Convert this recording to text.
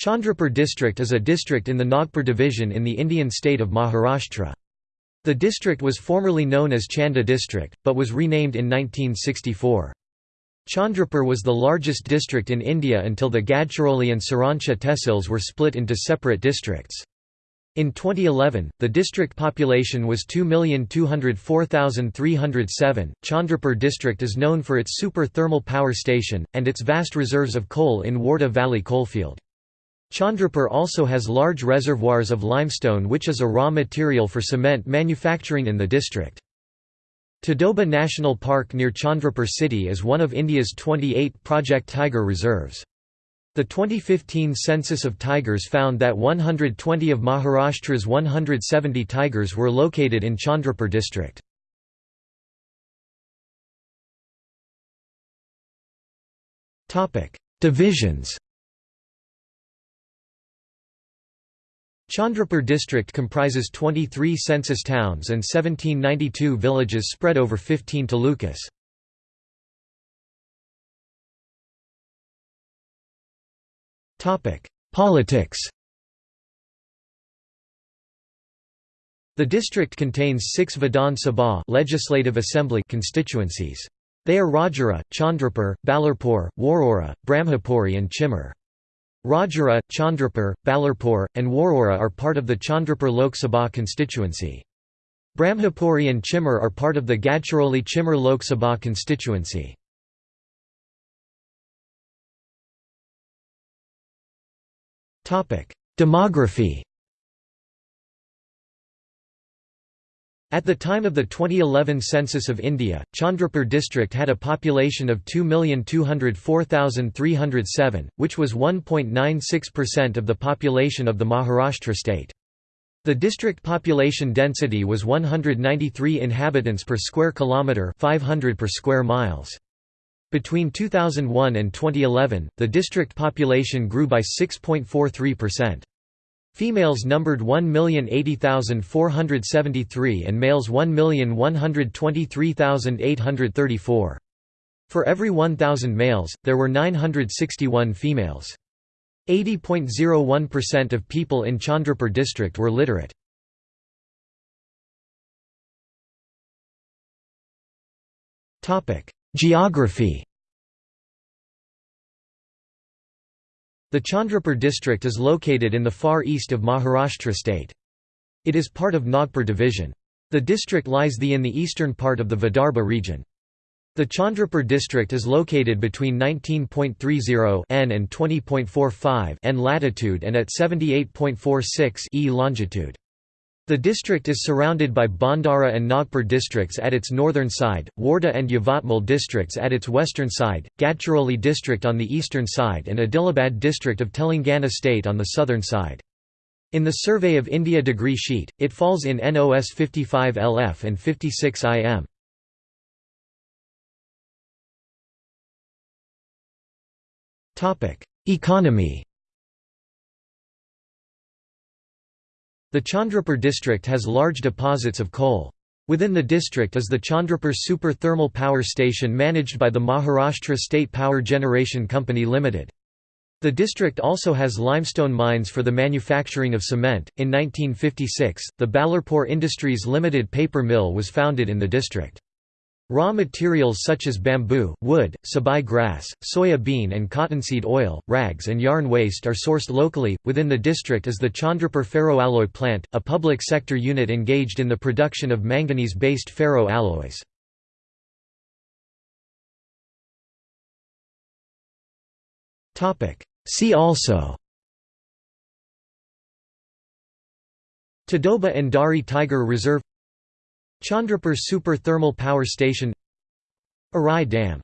Chandrapur district is a district in the Nagpur division in the Indian state of Maharashtra. The district was formerly known as Chanda district, but was renamed in 1964. Chandrapur was the largest district in India until the Gadchiroli and Sironcha tehsils were split into separate districts. In 2011, the district population was 2,204,307. Chandrapur district is known for its super thermal power station, and its vast reserves of coal in Wardha Valley coalfield. Chandrapur also has large reservoirs of limestone which is a raw material for cement manufacturing in the district. Tadoba National Park near Chandrapur city is one of India's 28 Project Tiger reserves. The 2015 census of tigers found that 120 of Maharashtra's 170 tigers were located in Chandrapur district. Divisions Chandrapur district comprises 23 census towns and 1792 villages spread over 15 talukas. Politics The district contains six Vidhan Sabha legislative assembly constituencies. They are Rajura, Chandrapur, Ballarpur, Warora, Brahmapuri and Chimur. Rajura, Chandrapur, Ballarpur, and Warora are part of the Chandrapur Lok Sabha constituency. Brahmapuri and Chimur are part of the Gadchiroli Chimur Lok Sabha constituency. Demography At the time of the 2011 census of India, Chandrapur district had a population of 2,204,307, which was 1.96% of the population of the Maharashtra state. The district population density was 193 inhabitants per square kilometre 500 per square miles. Between 2001 and 2011, the district population grew by 6.43%. Females numbered 1,080,473 and males 1,123,834. For every 1,000 males, there were 961 females. 80.01% of people in Chandrapur district were literate. Geography The Chandrapur district is located in the far east of Maharashtra state. It is part of Nagpur division. The district lies the in the eastern part of the Vidarbha region. The Chandrapur district is located between 19.30 n and 20.45 n latitude and at 78.46 e longitude. The district is surrounded by Bhandara and Nagpur districts at its northern side, Wardha and Yavatmal districts at its western side, Gadchiroli district on the eastern side and Adilabad district of Telangana state on the southern side. In the Survey of India degree sheet, it falls in NOS 55 LF and 56 IM. Economy The Chandrapur district has large deposits of coal. Within the district is the Chandrapur Super Thermal Power Station managed by the Maharashtra State Power Generation Company Limited. The district also has limestone mines for the manufacturing of cement. In 1956, the Ballarpur Industries Limited paper mill was founded in the district. Raw materials such as bamboo, wood, sabai grass, soya bean and cottonseed oil, rags and yarn waste are sourced locally. Within the district is the Chandrapur Ferroalloy Plant, a public sector unit engaged in the production of manganese-based ferro alloys. See also Tadoba Andhari Tiger Reserve Chandrapur Super Thermal Power Station Arai Dam